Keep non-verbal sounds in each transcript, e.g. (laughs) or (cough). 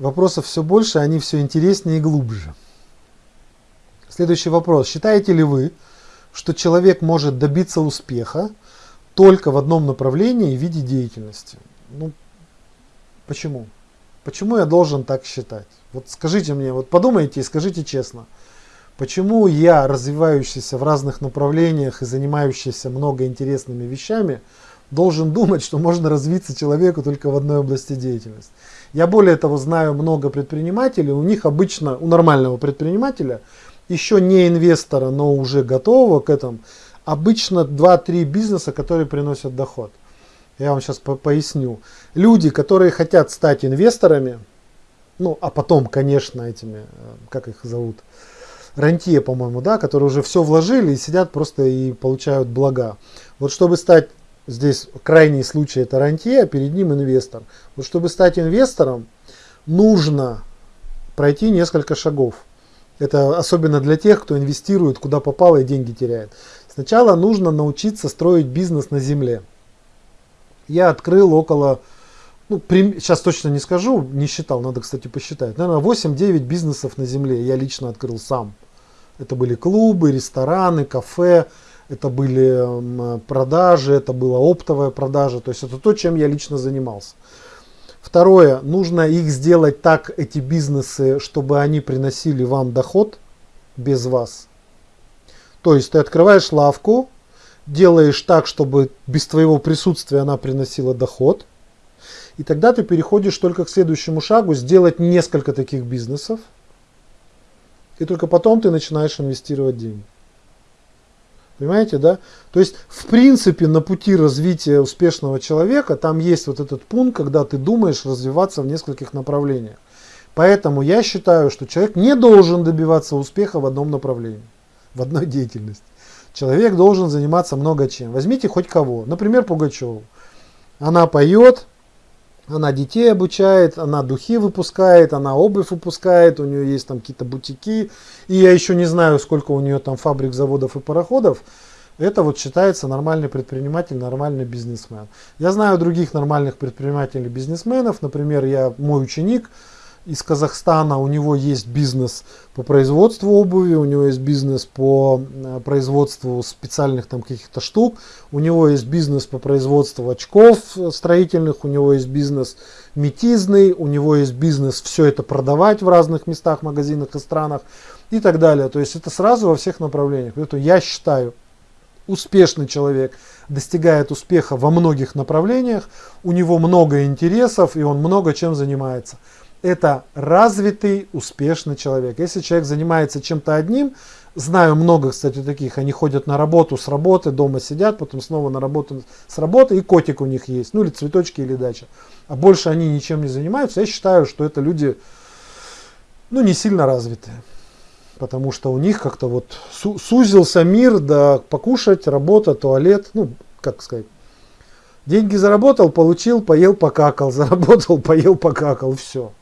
Вопросов все больше, они все интереснее и глубже. Следующий вопрос. Считаете ли вы, что человек может добиться успеха только в одном направлении в виде деятельности? Ну, почему? Почему я должен так считать? Вот скажите мне, вот подумайте и скажите честно. Почему я, развивающийся в разных направлениях и занимающийся много интересными вещами, должен думать, что можно развиться человеку только в одной области деятельности? Я более того знаю много предпринимателей, у них обычно, у нормального предпринимателя, еще не инвестора, но уже готового к этому, обычно 2-3 бизнеса, которые приносят доход. Я вам сейчас по поясню. Люди, которые хотят стать инвесторами, ну а потом, конечно, этими, э, как их зовут, рантье, по-моему, да, которые уже все вложили и сидят просто и получают блага. Вот чтобы стать, здесь крайний случай это рантье, а перед ним инвестор. Вот чтобы стать инвестором, нужно пройти несколько шагов. Это особенно для тех, кто инвестирует куда попало и деньги теряет. Сначала нужно научиться строить бизнес на земле. Я открыл около, ну, сейчас точно не скажу, не считал, надо, кстати, посчитать. Наверное, 8-9 бизнесов на земле я лично открыл сам. Это были клубы, рестораны, кафе, это были продажи, это была оптовая продажа. То есть это то, чем я лично занимался. Второе, нужно их сделать так, эти бизнесы, чтобы они приносили вам доход без вас. То есть ты открываешь лавку, делаешь так, чтобы без твоего присутствия она приносила доход. И тогда ты переходишь только к следующему шагу, сделать несколько таких бизнесов – и только потом ты начинаешь инвестировать деньги. Понимаете, да? То есть, в принципе, на пути развития успешного человека там есть вот этот пункт, когда ты думаешь развиваться в нескольких направлениях. Поэтому я считаю, что человек не должен добиваться успеха в одном направлении, в одной деятельности. Человек должен заниматься много чем. Возьмите хоть кого. Например, Пугачеву. Она поет, она детей обучает, она духи выпускает, она обувь выпускает, у нее есть там какие-то бутики. И я еще не знаю, сколько у нее там фабрик, заводов и пароходов. Это вот считается нормальный предприниматель, нормальный бизнесмен. Я знаю других нормальных предпринимателей, бизнесменов. Например, я мой ученик – из Казахстана, у него есть бизнес по производству обуви, у него есть бизнес по э, производству специальных там каких-то штук, у него есть бизнес по производству очков строительных, у него есть бизнес метизный, у него есть бизнес все это продавать в разных местах, магазинах и странах и так далее. То есть это сразу во всех направлениях. Поэтому я считаю, успешный человек достигает успеха во многих направлениях, у него много интересов и он много чем занимается это развитый, успешный человек. Если человек занимается чем-то одним, знаю много, кстати, таких, они ходят на работу с работы, дома сидят, потом снова на работу с работы, и котик у них есть, ну или цветочки, или дача. А больше они ничем не занимаются. Я считаю, что это люди, ну, не сильно развитые. Потому что у них как-то вот сузился мир, да, покушать, работа, туалет, ну, как сказать, деньги заработал, получил, поел, покакал, (laughs) заработал, поел, покакал, все.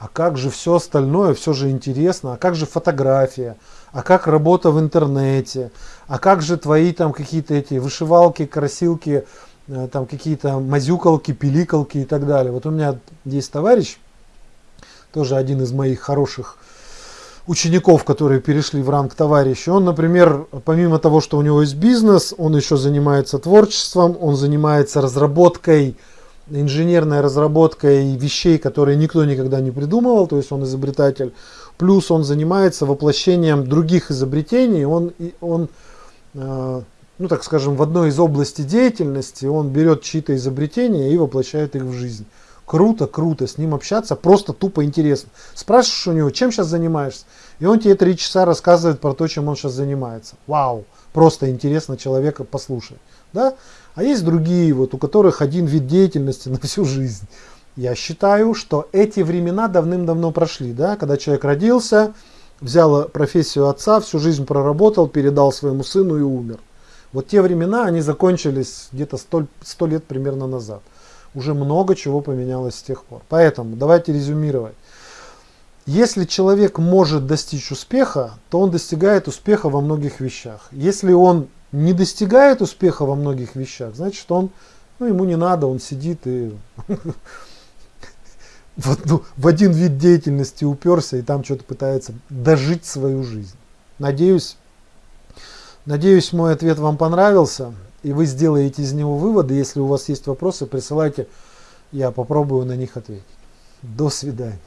А как же все остальное, все же интересно, а как же фотография, а как работа в интернете, а как же твои там какие-то эти вышивалки, красилки, э, там какие-то мазюкалки, пиликалки и так далее. Вот у меня есть товарищ, тоже один из моих хороших учеников, которые перешли в ранг товарища. Он, например, помимо того, что у него есть бизнес, он еще занимается творчеством, он занимается разработкой инженерная разработка и вещей, которые никто никогда не придумывал, то есть он изобретатель. Плюс он занимается воплощением других изобретений, он, он э, ну так скажем, в одной из областей деятельности он берет чьи-то изобретения и воплощает их в жизнь. Круто, круто, с ним общаться, просто тупо интересно. Спрашиваешь у него, чем сейчас занимаешься? И он тебе три часа рассказывает про то, чем он сейчас занимается. Вау, просто интересно человека послушать. Да? А есть другие, вот, у которых один вид деятельности (laughs) на всю жизнь. Я считаю, что эти времена давным-давно прошли, да, когда человек родился, взял профессию отца, всю жизнь проработал, передал своему сыну и умер. Вот те времена, они закончились где-то 100, 100 лет примерно назад. Уже много чего поменялось с тех пор. Поэтому давайте резюмировать. Если человек может достичь успеха, то он достигает успеха во многих вещах. Если он не достигает успеха во многих вещах, значит он, ну ему не надо, он сидит и (laughs) в, одну, в один вид деятельности уперся и там что-то пытается дожить свою жизнь. Надеюсь, надеюсь, мой ответ вам понравился, и вы сделаете из него выводы. Если у вас есть вопросы, присылайте, я попробую на них ответить. До свидания.